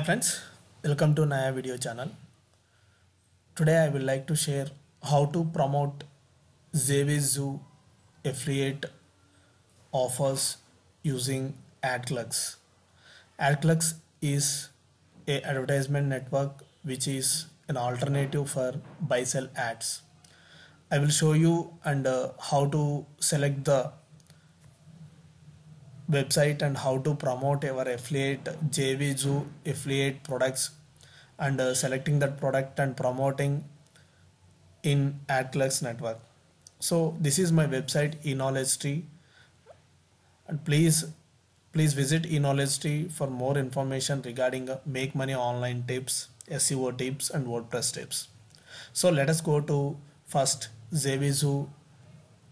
Hi friends, welcome to Naya video channel. Today I would like to share how to promote Zoo affiliate offers using AdClerks. AdClerks is a advertisement network which is an alternative for buy sell ads. I will show you and uh, how to select the website and how to promote our affiliate JVZoo affiliate products and uh, selecting that product and promoting in AdClerks network. So this is my website eKnowledge Tree and please please visit eKnowledge Tree for more information regarding uh, make money online tips, SEO tips and WordPress tips. So let us go to first JVZoo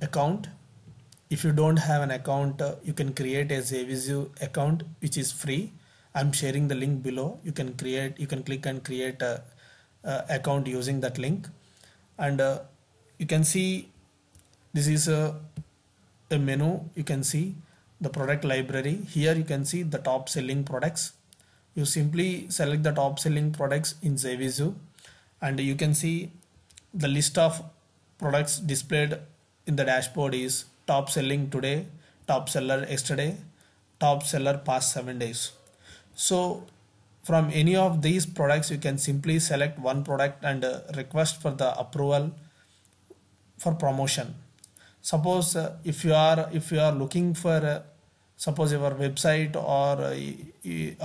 account if you don't have an account uh, you can create a JVZoo account which is free. I'm sharing the link below. You can create you can click and create a, a account using that link. And uh, you can see this is a, a menu. You can see the product library. Here you can see the top selling products. You simply select the top selling products in JVZoo and you can see the list of products displayed in the dashboard is top selling today top seller yesterday top seller past seven days. So from any of these products you can simply select one product and uh, request for the approval for promotion. Suppose uh, if you are if you are looking for uh, suppose your website or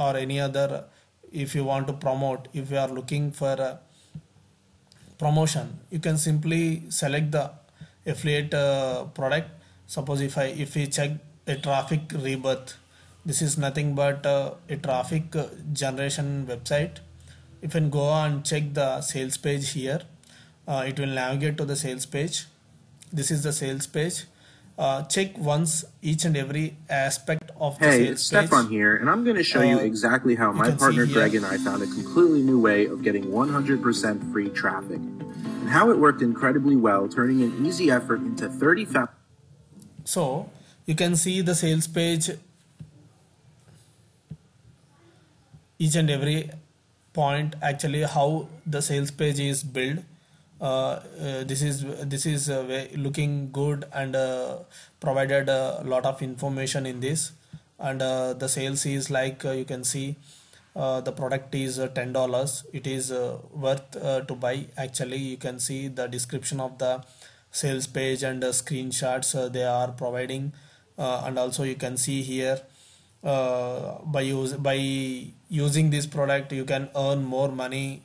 or any other if you want to promote if you are looking for promotion you can simply select the affiliate product suppose if I if we check a traffic rebirth this is nothing but uh, a traffic generation website if you go and check the sales page here uh, it will navigate to the sales page this is the sales page uh, check once each and every aspect of the Hey, sales it's Stefan page here, and I'm going to show you Uh, exactly how you my partner. Greg and I found a completely new way of getting 100% free traffic, and how it worked incredibly well, turning an easy effort into 30,000. So you can see the sales page each and every point actually how the sales page is built. Uh, uh, this is this is uh, looking good and uh, provided a lot of information in this. And uh, the sales is like uh, you can see the product is ten dollars. It is worth to buy. Actually you can see the description of the sales page and uh, screenshots uh, they are providing uh, and also you can see here by use by using this product you can earn more money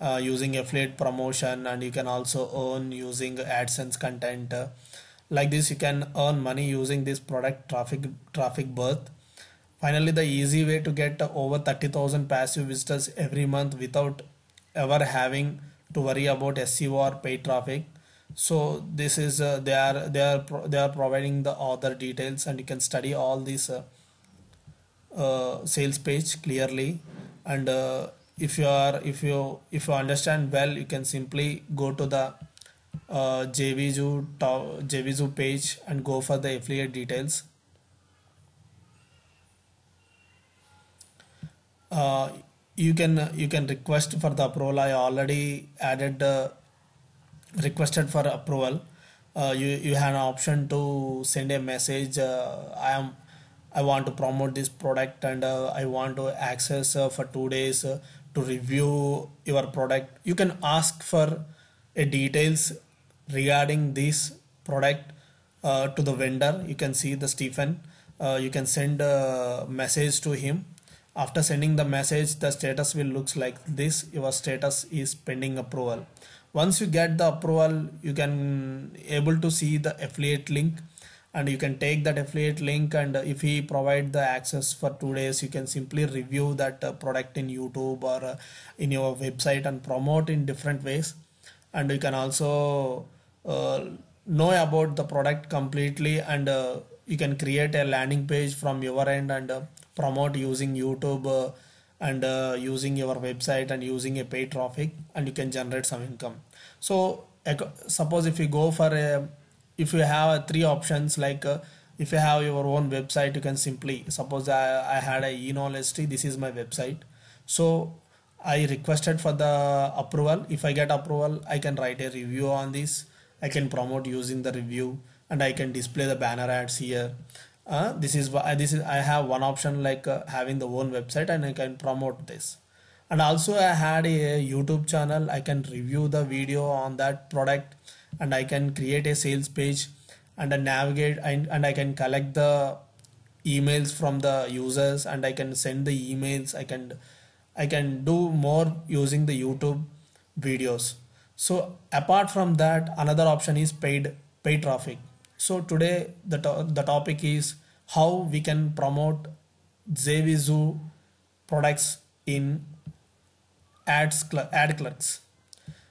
uh, using affiliate promotion and you can also earn using AdSense content. Uh, like this you can earn money using this product traffic traffic birth. Finally the easy way to get over 30000 passive visitors every month without ever having to worry about SEO or paid traffic so this is uh, they are they are they are providing the other details and you can study all these uh, uh, sales page clearly. And uh, if you are if you if you understand well you can simply go to the uh, to- JVZoo page and go for the affiliate details. Uh, you can you can request for the approval. I already added uh, requested for approval uh, you you have an option to send a message uh, i am i want to promote this product and uh, i want to access uh, for two days uh, to review your product. You can ask for a details regarding this product uh, to the vendor. You can see the stephen you can send a message to him after sending the message the status will looks like this. Your status is pending approval. Once you get the approval you can able to see the affiliate link and you can take that affiliate link and if he provide the access for two days you can simply review that uh, product in youtube or uh, in your website and promote in different ways. And you can also uh, know about the product completely and uh, you can create a landing page from your end and uh, promote using youtube uh, and uh, using your website and using a paid traffic and you can generate some income. So suppose if you go for a if you have three options like uh, if you have your own website you can simply suppose i, I had a e-knowledge this is my website. So i requested for the approval. If i get approval i can write a review on this. I can promote using the review and i can display the banner ads here uh, this is why this is i have one option like uh, having the own website and i can promote this. And also i had a youtube channel. I can review the video on that product and i can create a sales page and I navigate and, and i can collect the emails from the users and i can send the emails. I can i can do more using the youtube videos. So apart from that another option is paid paid traffic so today the, to- the topic is how we can promote JVZoo products in ads cl- ad clerks.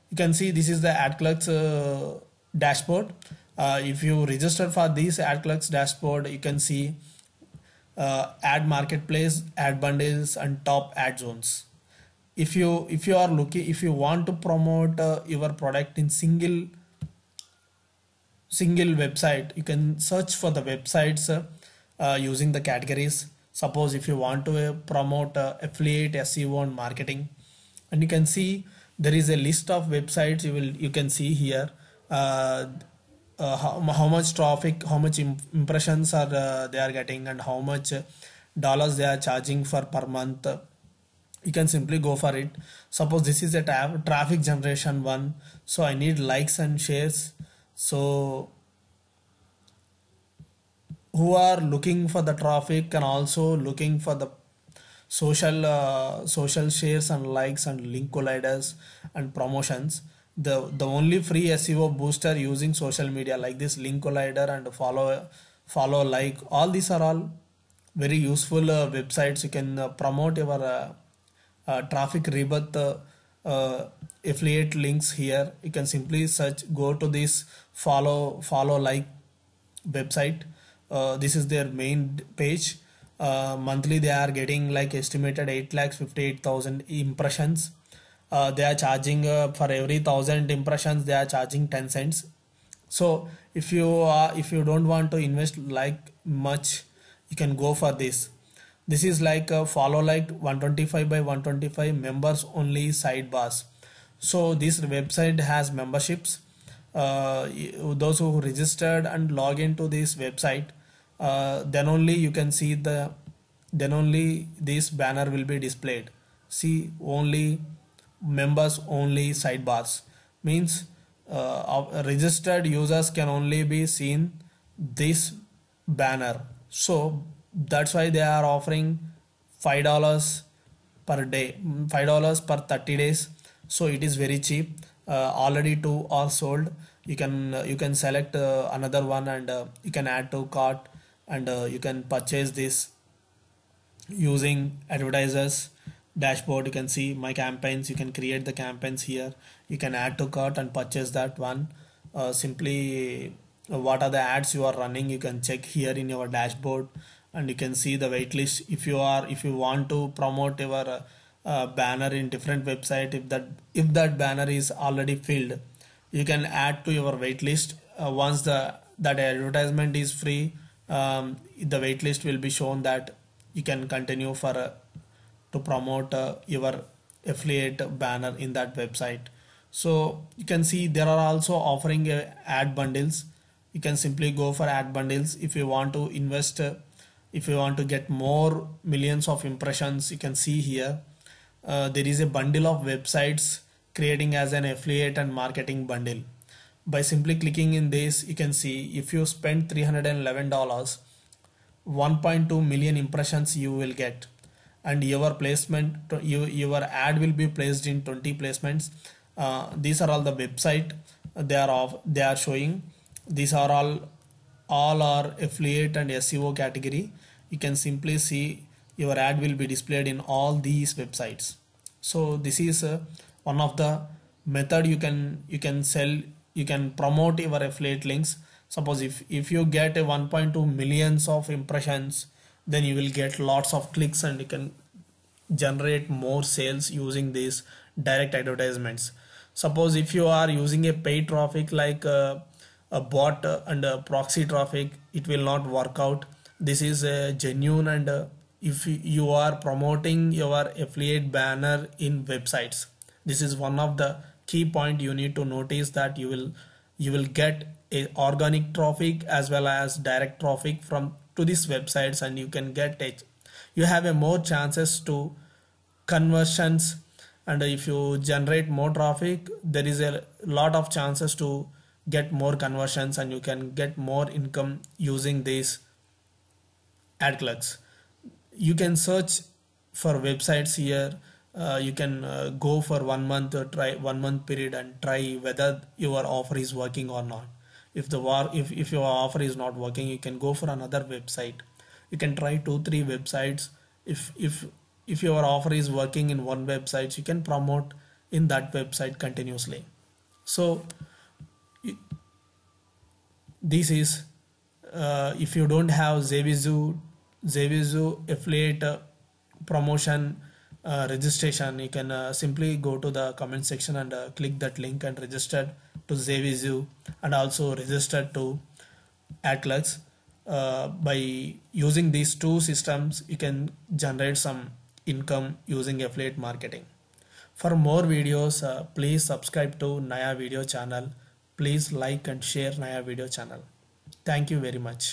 You can see this is the ad clerks uh, dashboard. Uh, if you register for this ad clerks dashboard you can see uh, ad marketplace ad bundles and top ad zones. If you if you are looking if you want to promote uh, your product in single single website. You can search for the websites uh, using the categories. Suppose if you want to uh, promote uh, affiliate seo and marketing and you can see there is a list of websites you will you can see here uh, uh, how, how much traffic how much im- impressions are uh, they are getting and how much uh, dollars they are charging for per month. You can simply go for it. Suppose this is a traffic generation one so i need likes and shares so who are looking for the traffic and also looking for the social uh, social shares and likes and link colliders and promotions the the only free seo booster using social media like this link collider and follow follow like all these are all very useful uh, websites. You can uh, promote your uh, uh, traffic rebirth uh, affiliate links here. You can simply search go to this follow follow like website. Uh, this is their main page. Uh, monthly they are getting like estimated 8 lakhs 58000 impressions. Uh, they are charging uh, for every 1000 impressions they are charging 10 cents. So if you if you don't want to invest like much you can go for this this is like a follow like 125 by 125 members only sidebars. So this website has memberships. Uh, those who registered and log into this website uh, then only you can see the then only this banner will be displayed. See only members only sidebars. Means uh, registered users can only be seen this banner. So that's why they are offering five dollars per day five dollars per 30 days. So it is very cheap. Uh, already two are sold. You can uh, you can select uh, another one and uh, you can add to cart and uh, you can purchase this using advertisers dashboard. You can see my campaigns. You can create the campaigns here. You can add to cart and purchase that one. Uh, simply what are the ads you are running? You can check here in your dashboard and you can see the waitlist. If you are if you want to promote your uh, uh, banner in different website if that if that banner is already filled you can add to your waitlist. Uh, once the that advertisement is free um, the waitlist will be shown that you can continue for uh, to promote uh, your affiliate banner in that website. So you can see there are also offering uh, ad bundles. You can simply go for ad bundles. If you want to invest if you want to get more millions of impressions you can see here uh, there is a bundle of websites creating as an affiliate and marketing bundle. By simply clicking in this you can see if you spend 311 dollars 1.2 million impressions you will get. And your placement you, your ad will be placed in 20 placements. Uh, these are all the website they are of they are showing. These are all all are affiliate and seo category you can simply see your ad will be displayed in all these websites. So this is uh, one of the method you can you can sell you can promote your affiliate links. Suppose if if you get a 1.2 millions of impressions then you will get lots of clicks and you can generate more sales using these direct advertisements. Suppose if you are using a paid traffic like uh, a bot and a proxy traffic it will not work out. This is a genuine and uh, if you are promoting your affiliate banner in websites this is one of the key point you need to notice that you will you will get a organic traffic as well as direct traffic from to these websites and you can get it. You have a more chances to conversions and if you generate more traffic there is a lot of chances to get more conversions and you can get more income using these ad clerks you can search for websites here. Uh, you can uh, go for one month or try one month period and try whether your offer is working or not. If the war if, if your offer is not working you can go for another website. You can try two three websites. If if if your offer is working in one website you can promote in that website continuously. So this is uh, if you don't have JVZoo JVZoo affiliate uh, promotion uh, registration you can uh, simply go to the comment section and uh, click that link and register to JVZoo and also register to AdClerks uh, by using these two systems you can generate some income using affiliate marketing. For more videos uh, please subscribe to Naya video channel please like and share నా video channel thank you very much